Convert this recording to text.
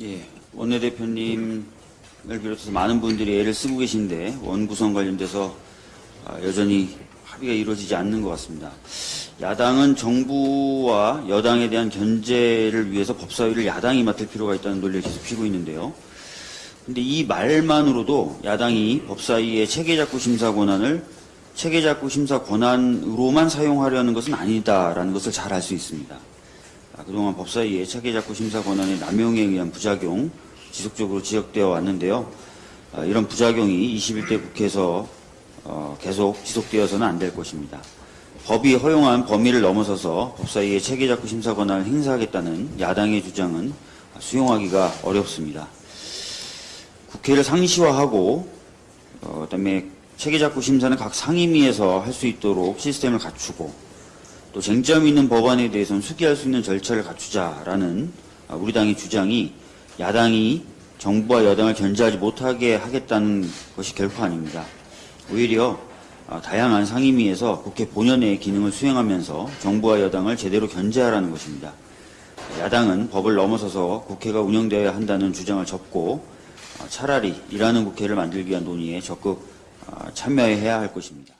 예, 원내대표님을 비롯해서 많은 분들이 애를 쓰고 계신데 원구성 관련돼서 아, 여전히 합의가 이루어지지 않는 것 같습니다. 야당은 정부와 여당에 대한 견제를 위해서 법사위를 야당이 맡을 필요가 있다는 논리를 계속 피고 있는데요. 근데 이 말만으로도 야당이 법사위의 체계작구 심사 권한을 체계작구 심사 권한으로만 사용하려는 것은 아니다라는 것을 잘 알 수 있습니다. 아, 그동안 법사위의 체계작구 심사 권한의 남용에 의한 부작용 지속적으로 지적되어 왔는데요. 아, 이런 부작용이 21대 국회에서 어, 계속 지속되어서는 안 될 것입니다. 법이 허용한 범위를 넘어서서 법사위의 체계작구 심사 권한을 행사하겠다는 야당의 주장은 수용하기가 어렵습니다. 국회를 상시화하고 어, 그다음에 체계작구 심사는 각 상임위에서 할 수 있도록 시스템을 갖추고 또 쟁점 있는 법안에 대해서는 수기할 수 있는 절차를 갖추자라는 아, 우리 당의 주장이 야당이 정부와 여당을 견제하지 못하게 하겠다는 것이 결코 아닙니다. 오히려 아, 다양한 상임위에서 국회 본연의 기능을 수행하면서 정부와 여당을 제대로 견제하라는 것입니다. 야당은 법을 넘어서서 국회가 운영되어야 한다는 주장을 접고 아, 차라리 일하는 국회를 만들기 위한 논의에 적극 아, 참여해야 할 것입니다.